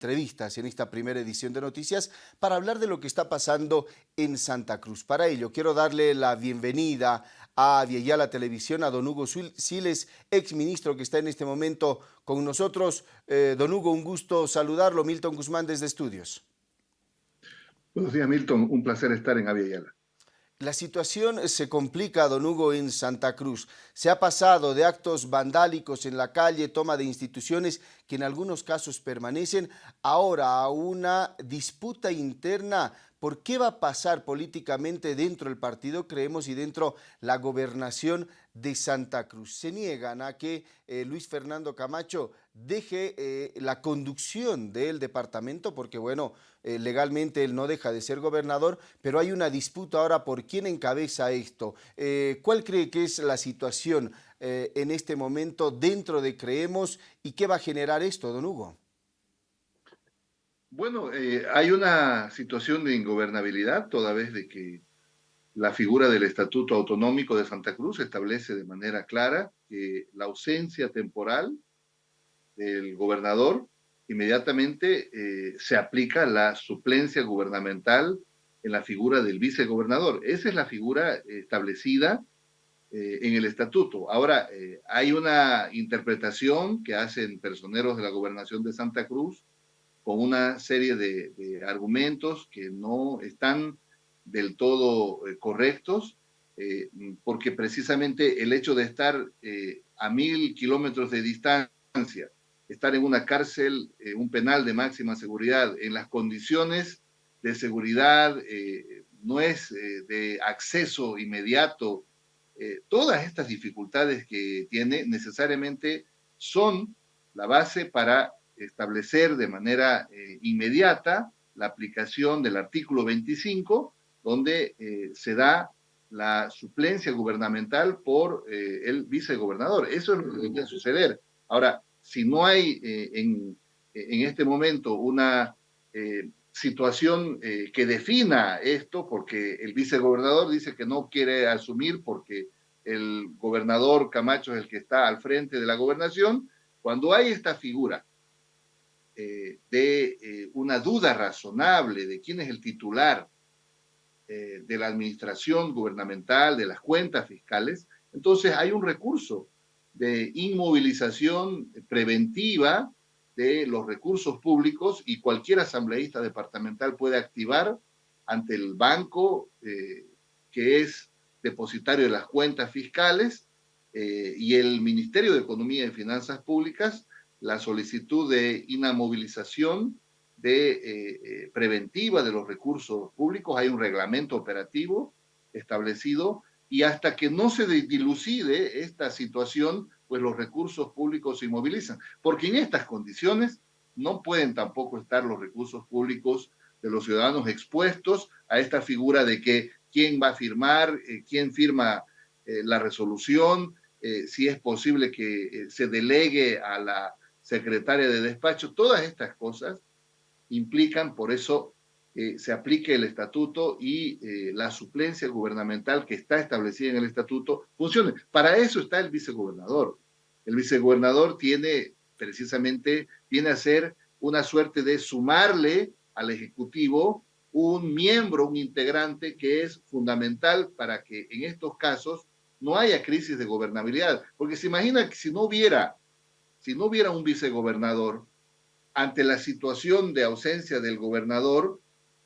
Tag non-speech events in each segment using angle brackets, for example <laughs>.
entrevistas en esta primera edición de Noticias para hablar de lo que está pasando en Santa Cruz. Para ello, quiero darle la bienvenida a Vieyala Televisión, a don Hugo Siles, ex ministro que está en este momento con nosotros. Eh, don Hugo, un gusto saludarlo. Milton Guzmán desde Estudios. Buenos días, Milton. Un placer estar en Aviala. La situación se complica, don Hugo, en Santa Cruz. Se ha pasado de actos vandálicos en la calle, toma de instituciones que en algunos casos permanecen, ahora a una disputa interna por qué va a pasar políticamente dentro del partido, creemos, y dentro la gobernación de Santa Cruz. Se niegan a que eh, Luis Fernando Camacho deje eh, la conducción del departamento, porque bueno, eh, legalmente él no deja de ser gobernador, pero hay una disputa ahora por quién encabeza esto. ¿Cuál cree que es la situación en este momento dentro de Creemos y qué va a generar esto, don Hugo? Bueno, eh, hay una situación de ingobernabilidad toda vez de que la figura del Estatuto Autonómico de Santa Cruz establece de manera clara que la ausencia temporal del gobernador inmediatamente eh, se aplica la suplencia gubernamental en la figura del vicegobernador. Esa es la figura establecida eh, en el estatuto. Ahora, hay una interpretación que hacen personeros de la gobernación de Santa Cruz con una serie de, argumentos que no están del todo eh, correctos, eh, porque precisamente el hecho de estar eh, a mil kilómetros de distancia, estar en una cárcel, un penal de máxima seguridad, en las condiciones de seguridad, no es de acceso inmediato, todas estas dificultades que tiene necesariamente son la base para establecer de manera eh, inmediata la aplicación del artículo 25, donde eh, se da la suplencia gubernamental por eh, el vicegobernador. Eso es lo que debe suceder. Ahora, si no hay en, en, este momento una situación que defina esto, porque el vicegobernador dice que no quiere asumir porque el gobernador Camacho es el que está al frente de la gobernación, cuando hay esta figura eh, de eh, una duda razonable de quién es el titular eh, de la administración gubernamental, de las cuentas fiscales, entonces hay un recurso de inmovilización preventiva de los recursos públicos y cualquier asambleísta departamental puede activar ante el banco que es depositario de las cuentas fiscales y el Ministerio de Economía y Finanzas Públicas la solicitud de inamovilización de, eh, eh, preventiva de los recursos públicos. Hay un reglamento operativo establecido y hasta que no se dilucide esta situación, pues los recursos públicos se inmovilizan. Porque en estas condiciones no pueden tampoco estar los recursos públicos de los ciudadanos expuestos a esta figura de que quién va a firmar, eh, quién firma la resolución, si es posible que se delegue a la secretaria de despacho, todas estas cosas implican, por eso eh, se aplique el estatuto y eh, la suplencia gubernamental que está establecida en el estatuto funcione. Para eso está el vicegobernador. El vicegobernador tiene precisamente, viene a ser una suerte de sumarle al Ejecutivo un miembro, un integrante que es fundamental para que en estos casos no haya crisis de gobernabilidad. Porque se imagina que si no hubiera si no hubiera un vicegobernador, ante la situación de ausencia del gobernador,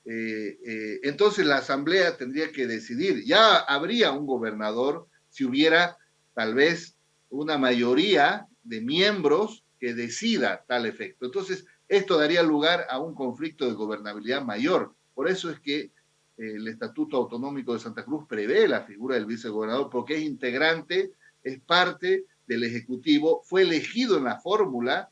eh, eh, entonces la asamblea tendría que decidir. Ya habría un gobernador si hubiera tal vez una mayoría de miembros que decida tal efecto. Entonces, esto daría lugar a un conflicto de gobernabilidad mayor. Por eso es que eh, el Estatuto Autonómico de Santa Cruz prevé la figura del vicegobernador porque es integrante, es parte del Ejecutivo fue elegido en la fórmula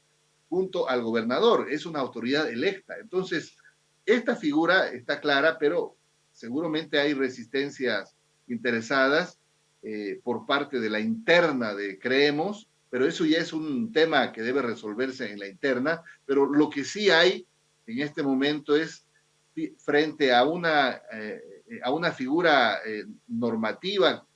junto al gobernador, es una autoridad electa. Entonces, esta figura está clara, pero seguramente hay resistencias interesadas eh, por parte de la interna de Creemos, pero eso ya es un tema que debe resolverse en la interna, pero lo que sí hay en este momento es frente a una, eh, a una figura eh, normativa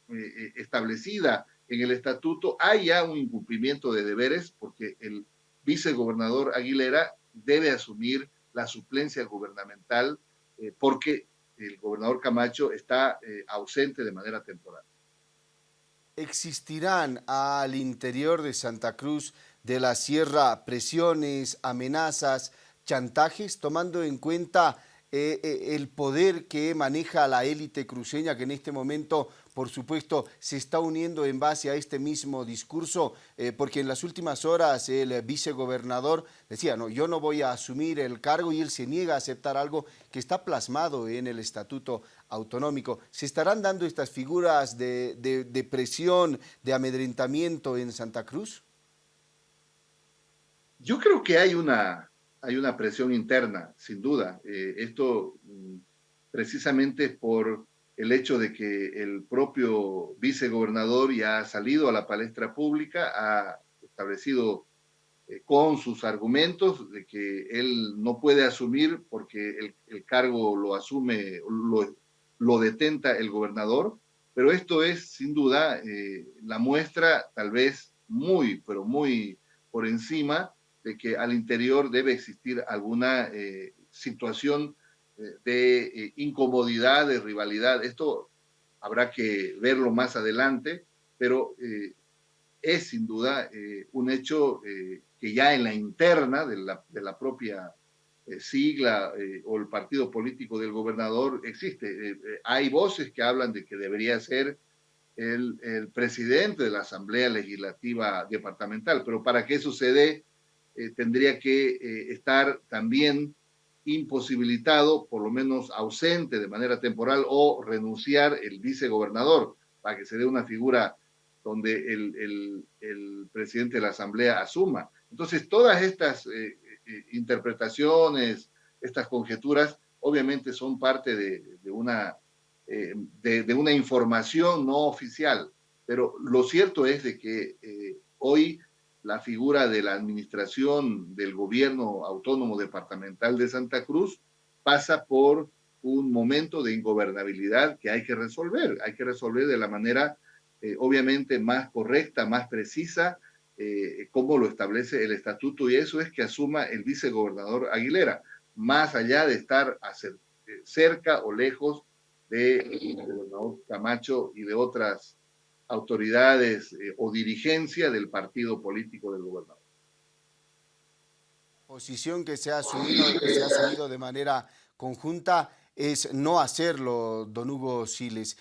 establecida en el estatuto hay ya un incumplimiento de deberes porque el vicegobernador Aguilera debe asumir la suplencia gubernamental porque el gobernador Camacho está ausente de manera temporal. ¿Existirán al interior de Santa Cruz de la Sierra presiones, amenazas, chantajes, tomando en cuenta eh, eh, el poder que maneja la élite cruceña, que en este momento, por supuesto, se está uniendo en base a este mismo discurso, eh, porque en las últimas horas el vicegobernador decía, no, yo no voy a asumir el cargo y él se niega a aceptar algo que está plasmado en el Estatuto Autonómico. ¿Se estarán dando estas figuras de, presión, de amedrentamiento en Santa Cruz? Yo creo que hay una, hay una presión interna, sin duda. Eh, esto mm, precisamente por el hecho de que el propio vicegobernador ya ha salido a la palestra pública, ha establecido eh, con sus argumentos de que él no puede asumir porque el, cargo lo asume, lo, detenta el gobernador, pero esto es sin duda eh, la muestra tal vez muy, pero muy por encima de que al interior debe existir alguna eh, situación de eh, incomodidad, de rivalidad. Esto habrá que verlo más adelante, pero es sin duda un hecho que ya en la interna de la, de la propia sigla o el partido político del gobernador existe. hay voces que hablan de que debería ser el, el, presidente de la Asamblea Legislativa Departamental, pero para que eso se dé, eh, tendría que eh, estar también imposibilitado, por lo menos ausente de manera temporal o renunciar el vicegobernador para que se dé una figura donde el, presidente de la Asamblea asuma. Entonces, todas estas eh, interpretaciones, estas conjeturas, obviamente son parte de, una, de, de, una información no oficial, pero lo cierto es de que hoy la figura de la administración del gobierno autónomo departamental de Santa Cruz pasa por un momento de ingobernabilidad que hay que resolver. Hay que resolver de la manera, eh, obviamente, más correcta, más precisa, eh, como lo establece el estatuto, y eso es que asuma el vicegobernador Aguilera, más allá de estar eh, cerca o lejos del gobernador Camacho y de otras autoridades eh, o dirigencia del partido político del gobernador. Posición que se ha asumido, que se ha asumido de manera conjunta es no hacerlo, don Hugo Siles,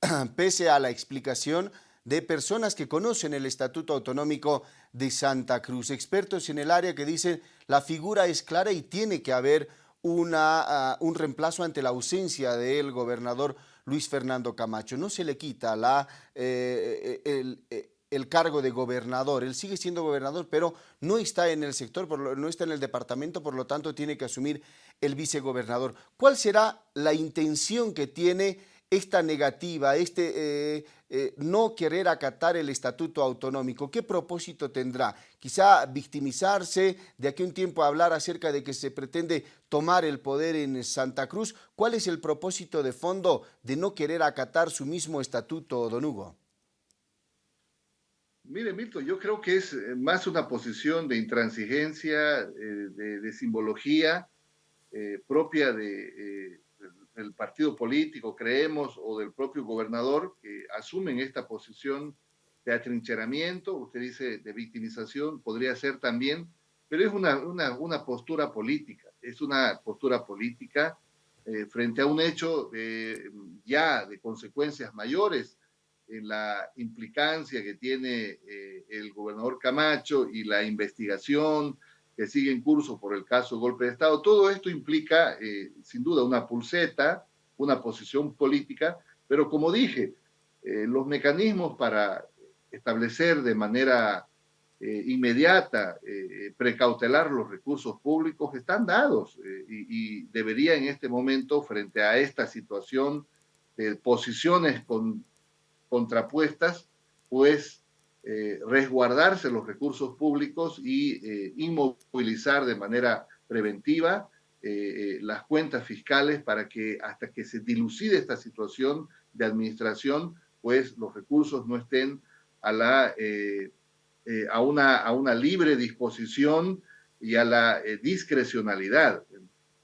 <clears throat> pese a la explicación de personas que conocen el Estatuto Autonómico de Santa Cruz, expertos en el área que dicen la figura es clara y tiene que haber una, ah, un reemplazo ante la ausencia del gobernador Luis Fernando Camacho. No se le quita la, eh, eh, eh, el, cargo de gobernador. Él sigue siendo gobernador, pero no está en el sector, no está en el departamento, por lo tanto tiene que asumir el vicegobernador. ¿Cuál será la intención que tiene esta negativa, este eh, eh, no querer acatar el estatuto autonómico, ¿qué propósito tendrá? Quizá victimizarse, de aquí a un tiempo hablar acerca de que se pretende tomar el poder en Santa Cruz. ¿Cuál es el propósito de fondo de no querer acatar su mismo estatuto, don Hugo? Mire, Milton, yo creo que es eh, más una posición de intransigencia, de, simbología propia de del partido político, creemos, o del propio gobernador, que asumen esta posición de atrincheramiento, usted dice de victimización, podría ser también, pero es una, una, una postura política, es una postura política eh, frente a un hecho ya de consecuencias mayores en la implicancia que tiene eh, el gobernador Camacho y la investigación, que sigue en curso por el caso golpe de Estado. Todo esto implica, eh, sin duda, una pulseta, una posición política, pero como dije, eh, los mecanismos para establecer de manera eh, inmediata, precautelar los recursos públicos están dados y, y, debería en este momento, frente a esta situación de posiciones con, contrapuestas, pues eh, resguardarse los recursos públicos y eh, inmovilizar de manera preventiva eh, las cuentas fiscales para que hasta que se dilucide esta situación de administración, pues los recursos no estén a, la, a, una, a una libre disposición y a la discrecionalidad.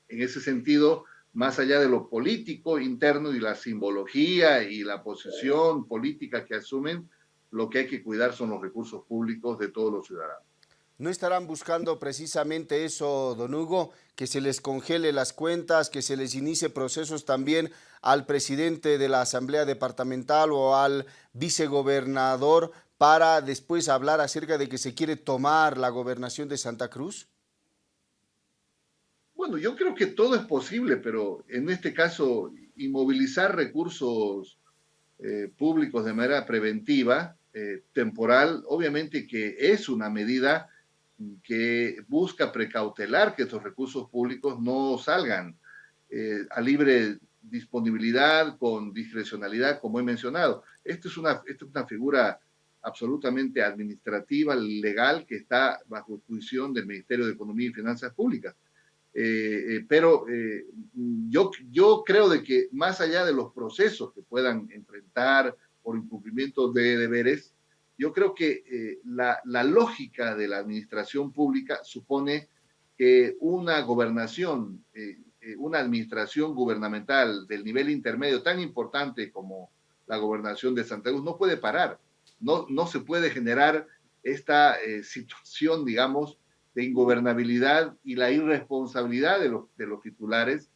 En ese sentido, más allá de lo político interno y la simbología y la posición política que asumen, lo que hay que cuidar son los recursos públicos de todos los ciudadanos. ¿No estarán buscando precisamente eso, don Hugo, que se les congele las cuentas, que se les inicie procesos también al presidente de la Asamblea Departamental o al vicegobernador para después hablar acerca de que se quiere tomar la gobernación de Santa Cruz? Bueno, yo creo que todo es posible, pero en este caso, inmovilizar recursos eh, públicos de manera preventiva, eh, temporal, obviamente que es una medida que busca precautelar que estos recursos públicos no salgan eh, a libre disponibilidad, con discrecionalidad, como he mencionado. Esto es una, es una figura absolutamente administrativa, legal, que está bajo juicio del Ministerio de Economía y Finanzas Públicas. Eh, pero yo, yo creo de que más allá de los procesos que puedan enfrentar por incumplimiento de deberes, yo creo que eh, la, lógica de la administración pública supone que una gobernación, eh, eh, una administración gubernamental del nivel intermedio tan importante como la gobernación de Santa Cruz no puede parar, no, no se puede generar esta <laughs> situación, digamos, de ingobernabilidad y la irresponsabilidad de los, de los titulares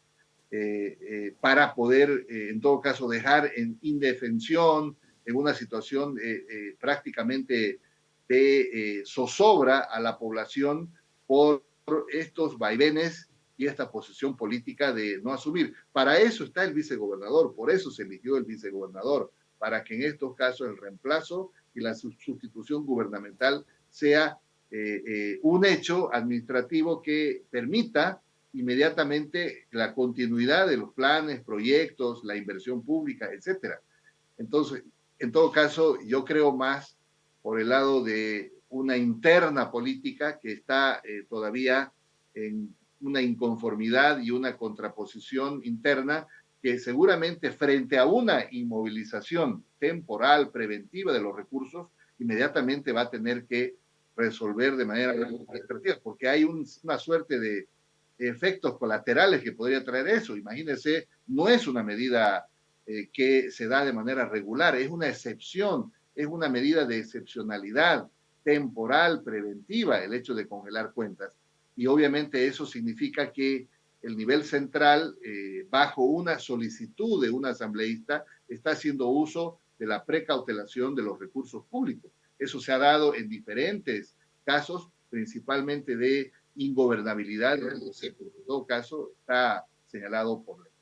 para poder, en todo caso, dejar en indefensión, en una situación eh, eh, prácticamente de eh, zozobra a la población por estos vaivenes y esta posición política de no asumir. Para eso está el vicegobernador, por eso se eligió el vicegobernador, para que en estos casos el reemplazo y la sustitución gubernamental sea un hecho administrativo que permita inmediatamente la continuidad de los planes, proyectos, la inversión pública, etcétera. Entonces, en todo caso, yo creo más por el lado de una interna política que está eh, todavía en una inconformidad y una contraposición interna que seguramente frente a una inmovilización temporal, preventiva de los recursos, inmediatamente va a tener que resolver de manera porque hay una suerte de efectos colaterales que podría traer eso. Imagínense, no es una medida eh, que se da de manera regular, es una excepción, es una medida de excepcionalidad temporal, preventiva, el hecho de congelar cuentas. Y obviamente eso significa que el nivel central, eh, bajo una solicitud de un asambleísta, está haciendo uso de la precautelación de los recursos públicos. Eso se ha dado en diferentes casos, principalmente de ingobernabilidad, en todo caso está señalado por ley.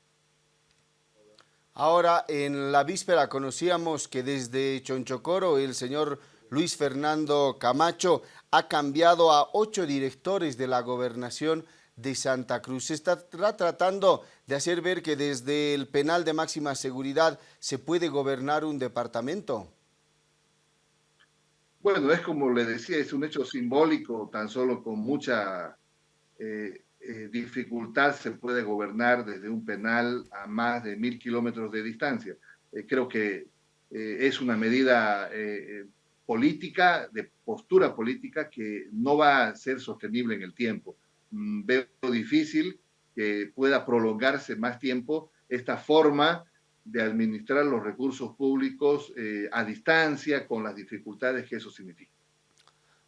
Ahora, en la víspera conocíamos que desde Chonchocoro el señor Luis Fernando Camacho ha cambiado a ocho directores de la gobernación de Santa Cruz. Se está tratando de hacer ver que desde el penal de máxima seguridad se puede gobernar un departamento. Bueno, es como le decía, es un hecho simbólico, tan solo con mucha eh, eh, dificultad se puede gobernar desde un penal a más de mil kilómetros de distancia. Eh, creo que eh, es una medida política, de postura política, que no va a ser sostenible en el tiempo. Mm, veo difícil que pueda prolongarse más tiempo esta forma de administrar los recursos públicos a distancia con las dificultades que eso significa.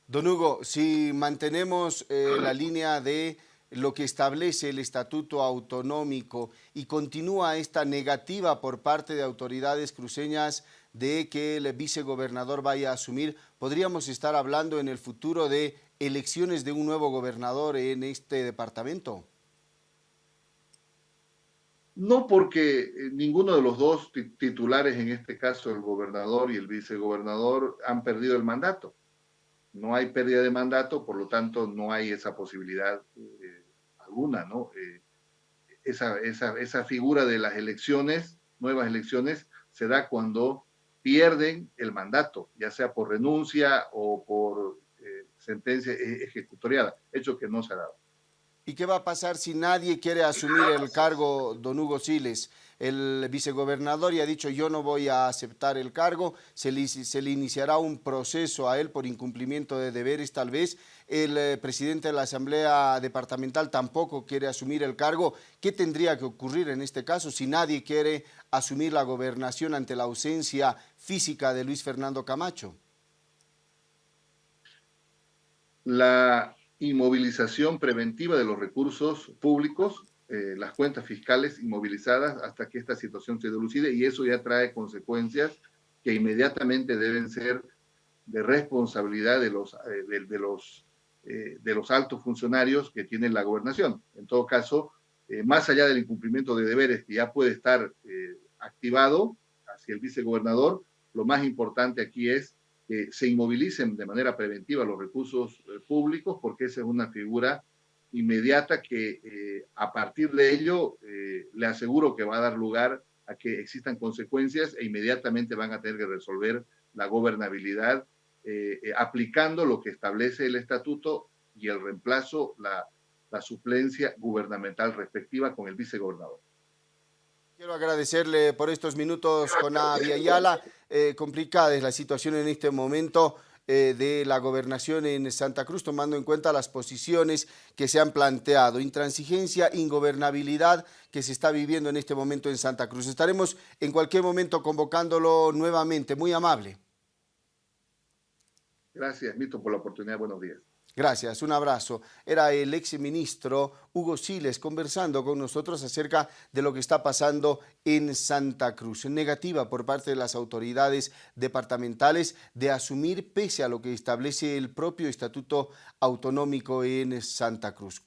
Don Hugo, si mantenemos la línea de lo que establece el estatuto autonómico y continúa esta negativa por parte de autoridades cruceñas de que el vicegobernador vaya a asumir, podríamos estar hablando en el futuro de elecciones de un nuevo gobernador en este departamento. No porque eh, ninguno de los dos titulares, en este caso el gobernador y el vicegobernador, han perdido el mandato. No hay pérdida de mandato, por lo tanto no hay esa posibilidad eh, alguna, ¿no? Eh, esa, esa, esa figura de las elecciones, nuevas elecciones, se da cuando pierden el mandato, ya sea por renuncia o por sentencia ejecutoriada, hecho que no se ha dado. ¿Y qué va a pasar si nadie quiere asumir el cargo, don Hugo Siles? El vicegobernador ya ha dicho yo no voy a aceptar el cargo, se le, iniciará un proceso a él por incumplimiento de deberes tal vez. El eh, presidente de la Asamblea Departamental tampoco quiere asumir el cargo. ¿Qué tendría que ocurrir en este caso si nadie quiere asumir la gobernación ante la ausencia física de Luis Fernando Camacho? La inmovilización preventiva de los recursos públicos, eh, las cuentas fiscales inmovilizadas hasta que esta situación se delucide y eso ya trae consecuencias que inmediatamente deben ser de responsabilidad de los, eh, de, los, eh, de los altos funcionarios que tienen la gobernación. En todo caso, más allá del incumplimiento de deberes que ya puede estar activado hacia el vicegobernador, lo más importante aquí es que se inmovilicen de manera preventiva los recursos eh, públicos, porque esa es una figura inmediata que eh, a partir de ello eh, le aseguro que va a dar lugar a que existan consecuencias e inmediatamente van a tener que resolver la gobernabilidad aplicando lo que establece el estatuto y el reemplazo, la, suplencia gubernamental respectiva con el vicegobernador. Quiero agradecerle por estos minutos con Ayala. Eh, complicada es la situación en este momento eh, de la gobernación en Santa Cruz, tomando en cuenta las posiciones que se han planteado. Intransigencia, ingobernabilidad que se está viviendo en este momento en Santa Cruz. Estaremos en cualquier momento convocándolo nuevamente. Muy amable. Gracias, Mito, por la oportunidad. Buenos días. Gracias, un abrazo. Era el ex ministro Hugo Siles conversando con nosotros acerca de lo que está pasando en Santa Cruz. Negativa por parte de las autoridades departamentales de asumir pese a lo que establece el propio Estatuto Autonómico en Santa Cruz.